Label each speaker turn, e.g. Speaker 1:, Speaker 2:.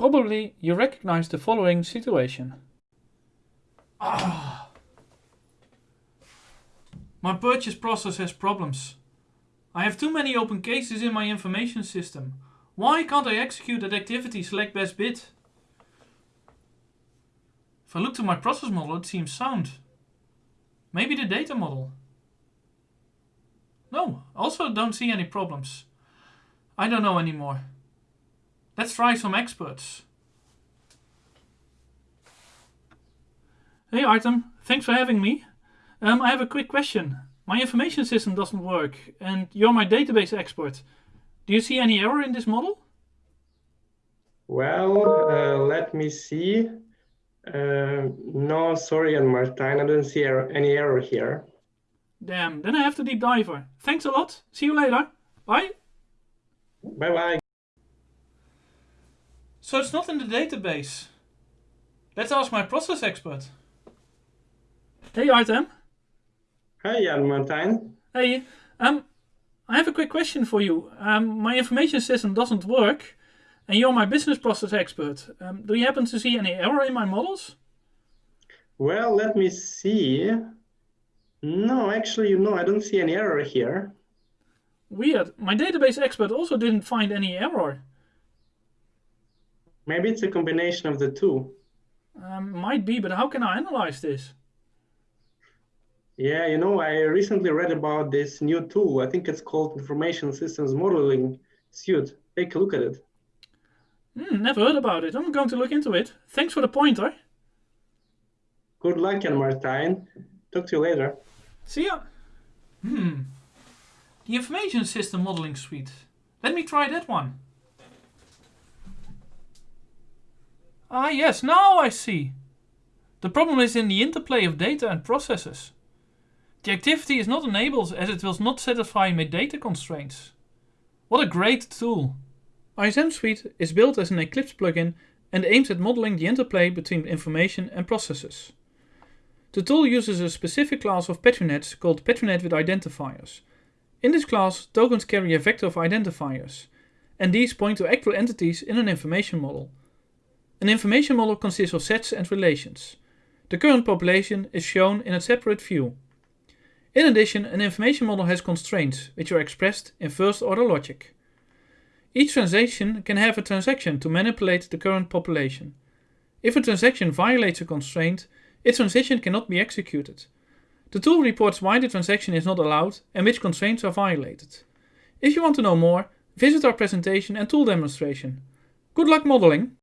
Speaker 1: Probably you recognize the following situation. Ah. My purchase process has problems. I have too many open cases in my information system. Why can't I execute that activity select best bid? If I look to my process model it seems sound. Maybe the data model. No, also don't see any problems. I don't know anymore. Let's try some experts. Hey Artem, thanks for having me. Um, I have a quick question. My information system doesn't work and you're my database expert. Do you see any error in this model?
Speaker 2: Well, uh, let me see. Uh, no, sorry, Martijn, I don't see er any error here.
Speaker 1: Damn, then I have to deep dive her. Thanks a lot. See you later. Bye.
Speaker 2: Bye-bye.
Speaker 1: So it's not in the database. Let's ask my process expert. Hey Artem.
Speaker 2: Hi, Jan Martijn.
Speaker 1: Hey, um, I have a quick question for you. Um, my information system doesn't work, and you're my business process expert. Um, do you happen to see any error in my models?
Speaker 2: Well, let me see. No, actually, no, I don't see any error here.
Speaker 1: Weird. My database expert also didn't find any error.
Speaker 2: Maybe it's a combination of the two.
Speaker 1: Um, might be, but how can I analyze this?
Speaker 2: Yeah, you know, I recently read about this new tool. I think it's called Information Systems Modeling Suite. Take a look at it.
Speaker 1: Hmm, never heard about it. I'm going to look into it. Thanks for the pointer.
Speaker 2: Good luck, Jan Martijn. Talk to you later.
Speaker 1: See ya. Hmm. The Information System Modeling Suite. Let me try that one. Ah yes, now I see. The problem is in the interplay of data and processes. The activity is not enabled as it will not satisfy my data constraints. What a great tool! ISM Suite is built as an Eclipse plugin and aims at modeling the interplay between information and processes. The tool uses a specific class of Petri nets called Petri net with identifiers. In this class, tokens carry a vector of identifiers, and these point to actual entities in an information model. An information model consists of sets and relations. The current population is shown in a separate view. In addition, an information model has constraints, which are expressed in first-order logic. Each transaction can have a transaction to manipulate the current population. If a transaction violates a constraint, its transaction cannot be executed. The tool reports why the transaction is not allowed and which constraints are violated. If you want to know more, visit our presentation and tool demonstration. Good luck modeling!